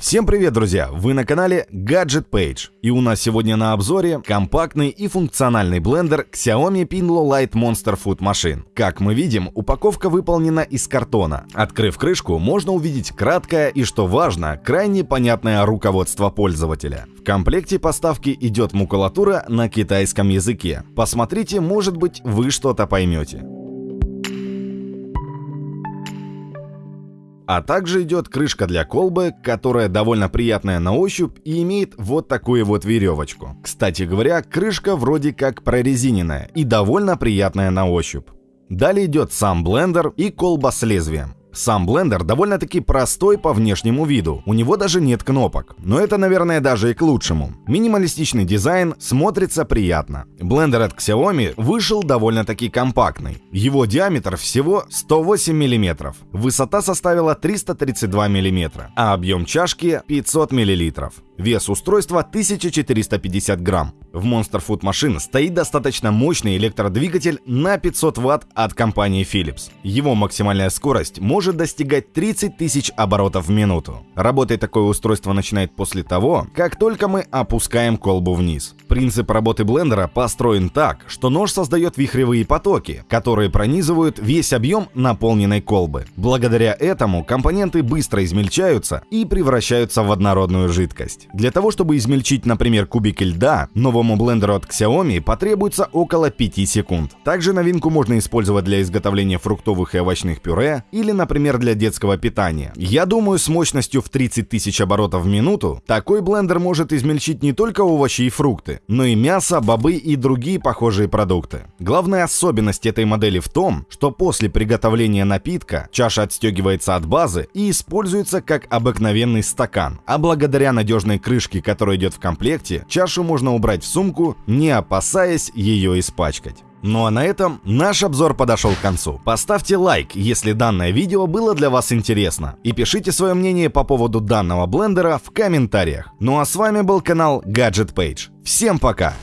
Всем привет, друзья! Вы на канале Gadget Page. И у нас сегодня на обзоре компактный и функциональный блендер Xiaomi Pinlo Light Monster Food Machine. Как мы видим, упаковка выполнена из картона. Открыв крышку, можно увидеть краткое и, что важно, крайне понятное руководство пользователя. В комплекте поставки идет макулатура на китайском языке. Посмотрите, может быть, вы что-то поймете. А также идет крышка для колбы, которая довольно приятная на ощупь и имеет вот такую вот веревочку. Кстати говоря, крышка вроде как прорезиненная и довольно приятная на ощупь. Далее идет сам блендер и колба с лезвием. Сам блендер довольно-таки простой по внешнему виду, у него даже нет кнопок, но это, наверное, даже и к лучшему. Минималистичный дизайн смотрится приятно. Блендер от Xiaomi вышел довольно-таки компактный. Его диаметр всего 108 мм, высота составила 332 мм, а объем чашки 500 мл. Вес устройства 1450 грамм. В Monster Food Machine стоит достаточно мощный электродвигатель на 500 Вт от компании Philips. Его максимальная скорость может достигать 30 тысяч оборотов в минуту. Работать такое устройство начинает после того, как только мы опускаем колбу вниз. Принцип работы блендера построен так, что нож создает вихревые потоки, которые пронизывают весь объем наполненной колбы. Благодаря этому компоненты быстро измельчаются и превращаются в однородную жидкость. Для того, чтобы измельчить, например, кубики льда, новому блендеру от Xiaomi потребуется около 5 секунд. Также новинку можно использовать для изготовления фруктовых и овощных пюре или, например, для детского питания. Я думаю, с мощностью в 30 тысяч оборотов в минуту такой блендер может измельчить не только овощи и фрукты, но и мясо, бобы и другие похожие продукты. Главная особенность этой модели в том, что после приготовления напитка чаша отстегивается от базы и используется как обыкновенный стакан, а благодаря надежной крышке, которая идет в комплекте, чашу можно убрать в сумку, не опасаясь ее испачкать. Ну а на этом наш обзор подошел к концу. Поставьте лайк, если данное видео было для вас интересно. И пишите свое мнение по поводу данного блендера в комментариях. Ну а с вами был канал Gadget Page. Всем пока!